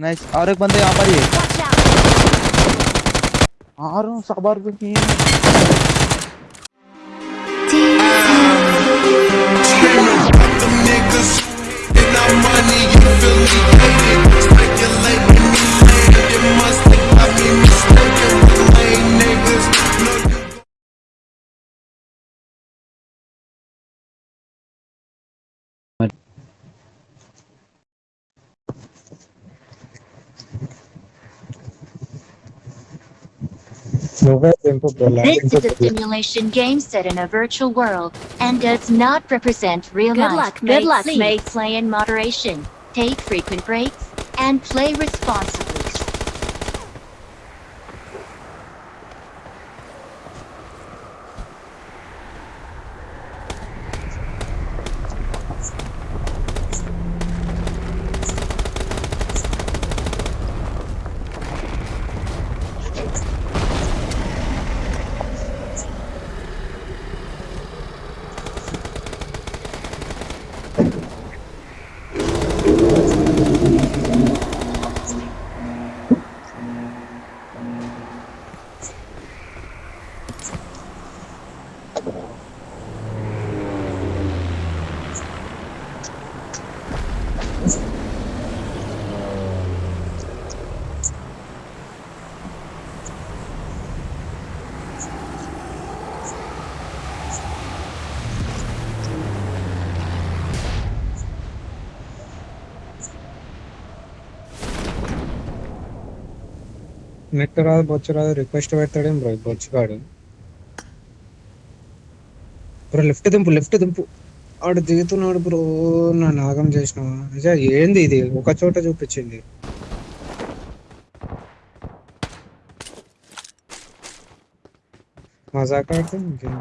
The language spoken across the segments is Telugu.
नाइस और एक बंदे यहाँ पर ही है। आ रहा हूँ सबर भी This is a simulation game set in a virtual world and does not represent real Good life. luck, Good luck, See. mate. Play in moderation. Take frequent breaks and play responsibly. Net రాదు బొచ్చు రాదు రిక్వెస్ట్ పెడతాడేం బ్రో బొచ్చుగాడు. బ్రో లిఫ్ట్ దింపు లిఫ్ట్ దింపు. ఆడు దిగుతున్నాడు బ్రో నా నాగం చేసినావా? నిజా ఏంది ఇది? ఒక చోట చూపించింది. మజాక్ ఆడితే ఇంకేం?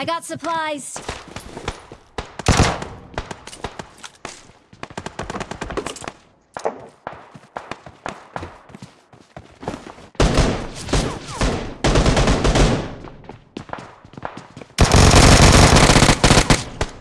I got supplies.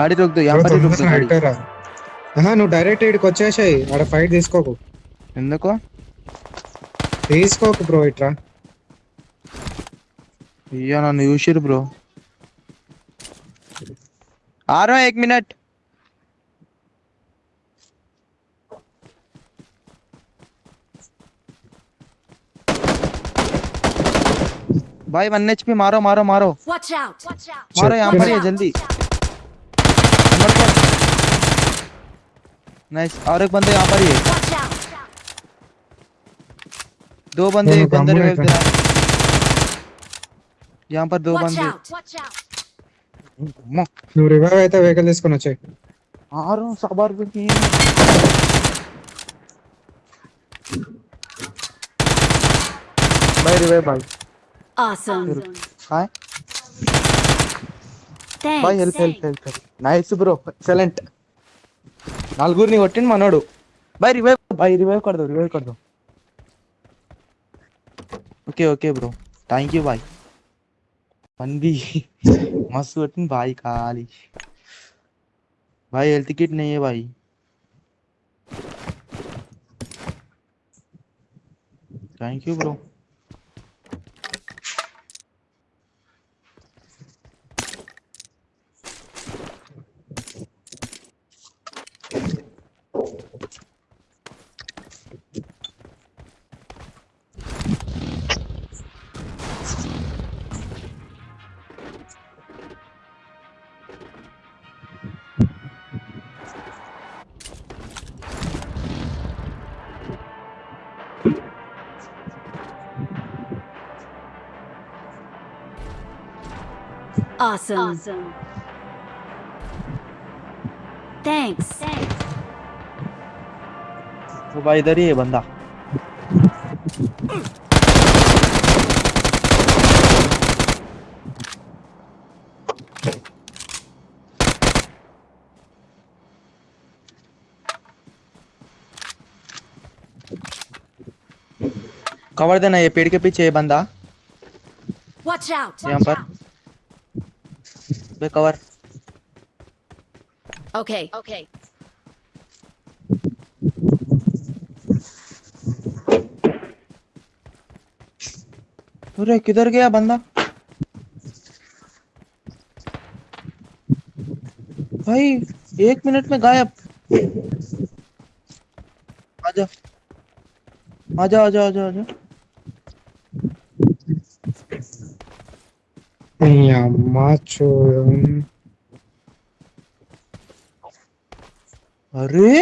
गाड़ी रोक दो यहाँ पर ही रोक दो गाड़ी రైట్ రా ఆహా, నువ్వు డైరెక్ట్ ఇక్కడికి వచ్చేసాయి ఆడ ఫైట్ తీసుకోకు ఎందుకు తీసుకోకు బ్రో ఇట్రా అయ్యా నన్ను చూసిరు బ్రో आ रहा हूँ एक मिनट भाई वन एच पी मारो मारो मारो Watch out! Watch out! मारो यहाँ पर ही है out. जल्दी नाइस और एक बंदे यहाँ पर ही है Watch out! दो बंदे दोनों एक बंदे काम रिवाइव में दे रहा है यहाँ पर दो Watch बंदे out! Watch out! अम्मा, నువ్వు రివైవ్ అయితే వెహికల్ తీసుకొని వచ్చాయి आ रहा हूँ सबर भी भाई रिवाइव भाई Awesome. Hi Thanks. Bye help help help help nice bro excellent నలుగురిని కొట్టింది మనోడు బాయ్ రివైవ్ బాయ్ రివైవ్ कर दो रिवाइव कर दो okay okay bro thank you भाई मंदी मस्त కొట్టింది भाई खाली भाई हेल्थ किट नहीं है भाई thank you bro Awesome. Awesome. Thanks. वो भाई इधर ही है बंदा कवर देना ये पेड़ के पीछे है बंदा यहाँ पर बे कवर Okay. Okay. अरे किधर गया बंदा? भाई एक मिनट में गायब। आजा। आजा आजा आजा आजा। अरे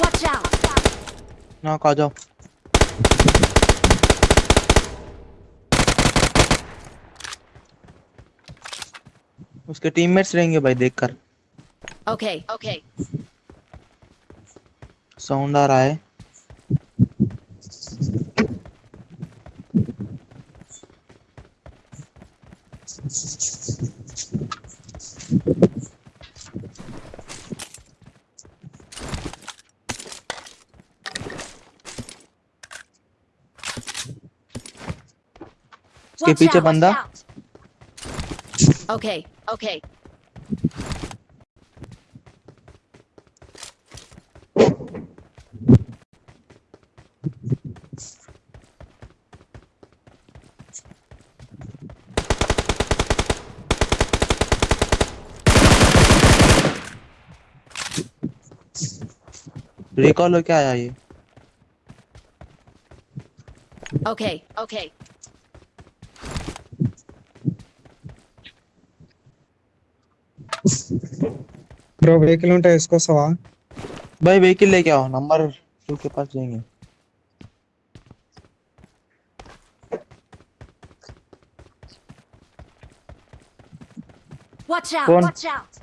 Watch out. ना आ जाओ उसके टीममेट्स रहेंगे भाई देखकर। ओके ओके साउंड आ रहा है। उसके पीछे बंदा। ओके ओके रिकॉल हो क्या आया ये? Okay okay Okay. Bro vehicle ఉంటే వేసుకొస్తావా भाई व्हीकल लेके आओ नंबर टू के पास जाएंगे Watch out. कौन? Watch out.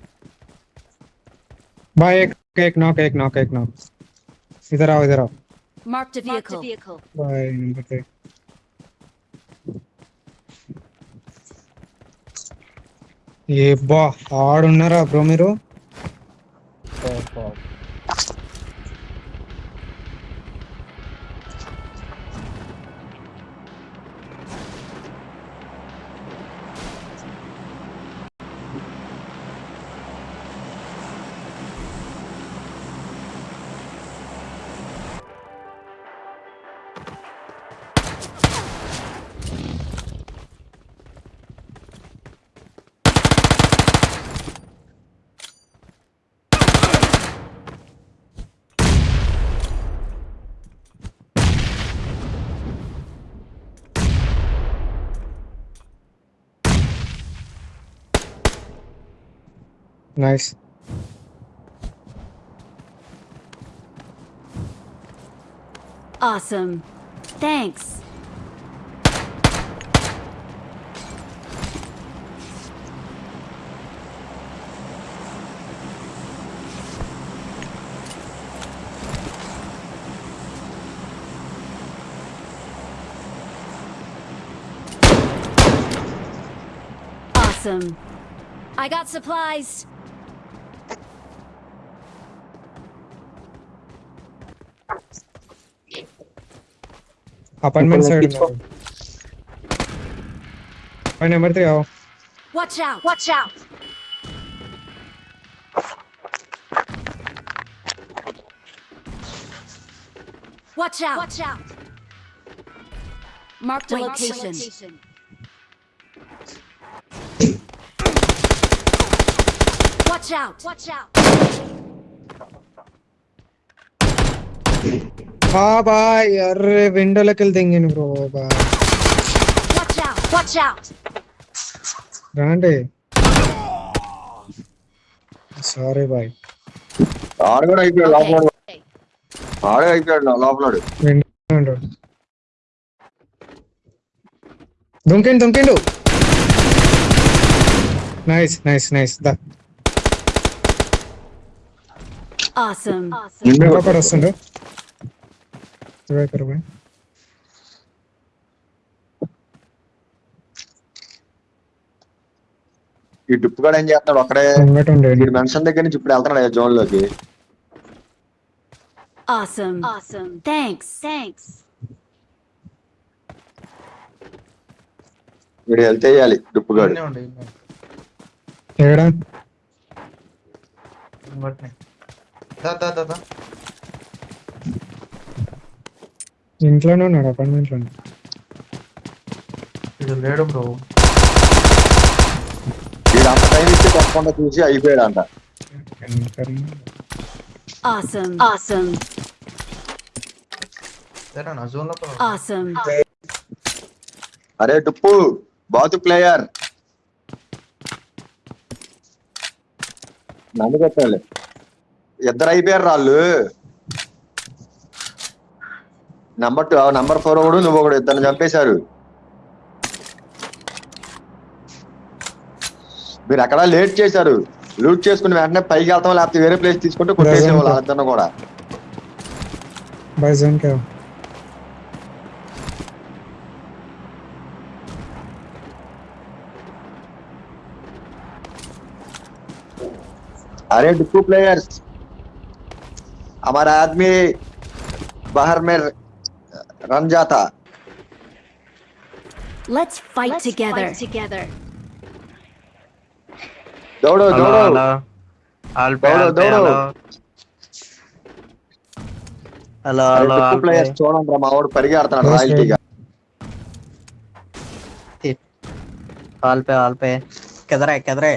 भाई एक एक नॉक एक नॉक एक नॉक इधर आओ इधर आओ Marked a vehicle. vehicle. भाई नंबर पे ఏ బా ఆడున్నారా బ్రో మీరు fall, fall. Nice Awesome. Thanks. Awesome. I got supplies. Apartment side My number number 3 आओ watch out watch out Watch out! Watch out! Marked a location. location. Watch out! Watch out! Bye array విండోలోకి వెళ్ళి తెంగింది bro bye. Watch out! Watch out! రాండి. Sorry bye. ఆడు కూడా అయిపోయాడు లోపల Okay. ఆడే అయిపోయాడు లోపలాడు విండో దుంకిండు దుంకిండు. నైస్ నైస్ నైస్ దా. Awesome. ఇంకొకడు దివాకర్ బాయ్ ఈ డుప్పు కూడా ఏం చేస్తున్నాడు ఉండే వీడు మెన్షన్ దగ్గర నుంచి ఇప్పుడు వెళ్తున్నాడు జోన్లోకి Awesome. Awesome. Thanks. Thanks. వీడు వెళ్తే వేయాలి డుప్పుగాడు ఇన్నే ఉండు, ఇన్నే. ఏడా ఇంకోటినే. దా, దా, దా, దా. ఇంట్లోనే ఉన్నాడు అపార్ట్మెంట్లో ఇది లేడు బ్రో. వీడు అంత టైం ఇచ్చి తప్పకుండా చూసి అయిపోయాడు అంట Awesome. Awesome. సరే నా జోన్ లోపల Awesome. అరే డుప్పు బాతు ప్లేయర్. నన్ను కొట్టాలి. ఇద్దరు అయిపోయారు వాళ్ళు నంబర్ టూ నంబర్ ఫోర్ ఒకడు నువ్వు ఒకడు ఇద్దరు చంపేశారు మీరు అక్కడ లేట్ చేశారు లూట్ చేసుకుని వెంటనే పైకి వెళ్తాం లేకపోతే వేరే ప్లేస్ తీసుకుంటే కొట్టేసేవాళ్ళు వాళ్ళిద్దరిని కూడా బాయ్ జోన్ కా अरे डुप्पू प्लेयर्स हमारा आदमी बाहर में Ranjata. Let's fight Let's together. Fight together. दौड़ो दौड़ो दौड़ो दौड़ो హలో హలో ప్లేయర్స్ చూడండి మా వాడు పరిగెడుతున్నాడు రాయల్టీగా ఆల్పే ఆల్పే కెదరే కెదరే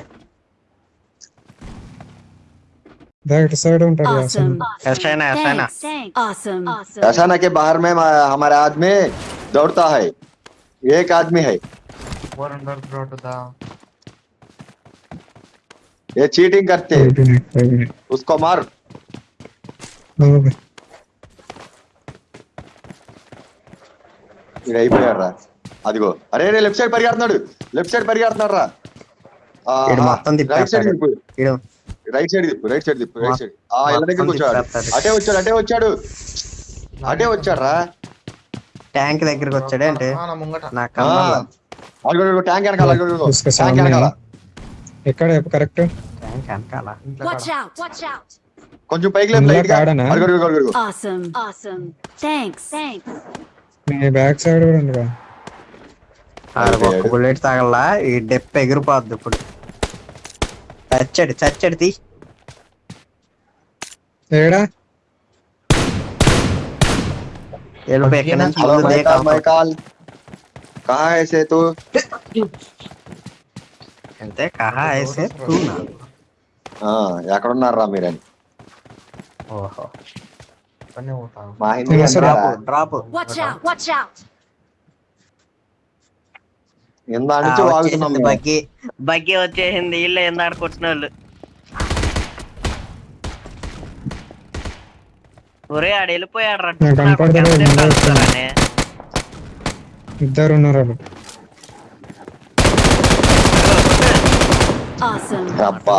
దా ఇటు సైడ్ ఉంటాడు Awesome. ఎస్ఐనా ఎస్ఐనా Thanks. Awesome. Awesome. ऐसा ना कि बाहर में हमा- हमारा आदमी दौड़ता है एक आदमी है ఫోర్ హండ్రెడ్ బ్రో టు దా ये चीटिंग करते हैं అయిపోయినాయి అయిపోయినాయి उसको मार బాబు బాయ్ ఇది అయిపోయాడు రా అదిగో అరే రే లెఫ్ట్ సైడ్ పరిగెడుతున్నాడు లెఫ్ట్ సైడ్ పరిగెడుతున్నాడు రా ఈడు మొత్తం రైట్ సైడ్ తిప్పేస్తాడు. తిప్పు ఈడు రైట్ సైడ్ తిప్పు రైట్ సైడ్ తిప్పు రైట్ సైడ్ ఆ ఇళ్ళ దగ్గరికి వచ్చాడు అటే వచ్చాడు అటే వచ్చాడు. అటే వచ్చాడురా. ట్యాంక్ దగ్గరికి వచ్చాడే అంటే ట్యాంక్ వెనకాల ట్యాంక్ వెనకాల. ఎక్కడ కరెక్ట్? వెనకాల. కొంచెం పైకి లేదు లైట్ బ్యాక్ సైడ్ కూడా ఉందిగా. ఆ బుల్లెట్ తాగలా ఈ డెప్ ఎగిరిపోద్ది ఇప్పుడు. చచ్చాడు చచ్చాడు తీ ఏడా వెళ్ళిపోయి ఇక్కడ నుంచి హలో ముందు మైకాల్ దేకా మైకాల్ కహా ఐసే తూ అంతే కహా ఐసే తూ నా. ఆ, ఎక్కడున్నారా మీరని ఓహో పని ఇందా నుంచి వాగుతున్నాం మేము. బగ్గి. బగ్గి వచ్చేసింది ఇల్లు ఎందాడు కొట్టిన వాళ్ళు ఒరే ఆడు వెళ్ళిపోయాడు రా. ఇద్దరు ఉన్నారు వాళ్ళు. అబ్బా.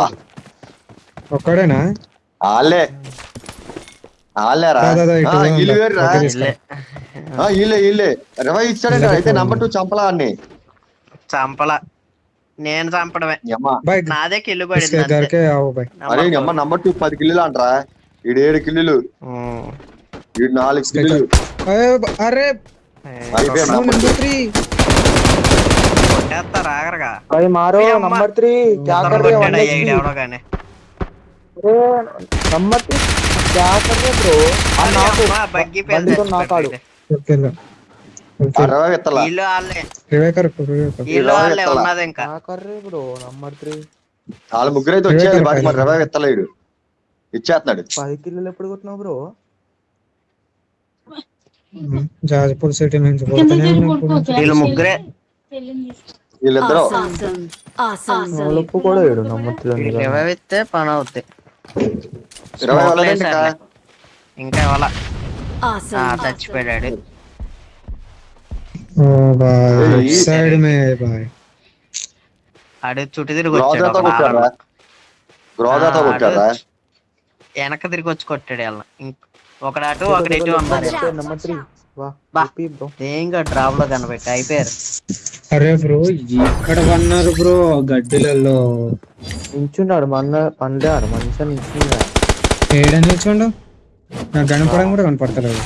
ఒక్కడేనా? ఆలే ఆలేరా దా, దా, దా, ఇటు ఆ, పోదాం వీళ్ళు దా. వేరురా ఓకే, తీసుకో. ఆ, వీళ్ళే వీళ్ళే రవై ఇచ్చాడంట వీళ్ళే అయితే. నంబర్ టూ చంపలా అన్ని చంపల. నేను చంపడమే. నాదే కిల్లు పడింది నంబర్ టూ పది కిల్లులు అంటారా. ఏడు కిల్లులు. ఈడు నాలుగు అరే. నంబర్ నాకు వాళ్ళ ముగ్గురు అయితే బాకీ మరి విత్తలేడు ఇచ్చేస్తున్నాడు. పది కిలోలు ఎప్పుడు కొట్టినావు బ్రో? జాజ్పూర్ సిటీ నుంచి వీళ్ళు ముగ్గురే. వీళ్ళిద్దరు? ఒప్పు పని అవుతాయి ఇంకా చచ్చిపోయాడు. ఆడు చుట్టూ తిరిగి వచ్చాడు గ్రోజాతో ఒక కొట్టారా నాలుగు. గ్రోజాతో ఆ, కొట్టారా ఆడు వెనక తిరిగి వచ్చి కొట్టాడు వాళ్ళ ఒకడు అటు ఒకడు ఇటు నెంబర్ త్రీ బా. ఏంగా డ్రాప్లో కనబెట్టి. అయిపోయారు. అరే బ్రో ఇక్కడ పన్నారు బ్రో గడ్డిలలో? నించున్నాడు మన పండాడు మంచిగా నించున్నాడు ఏడని నిల్చోండు? నాకు కనపడం కూడా కనపడతలేదు.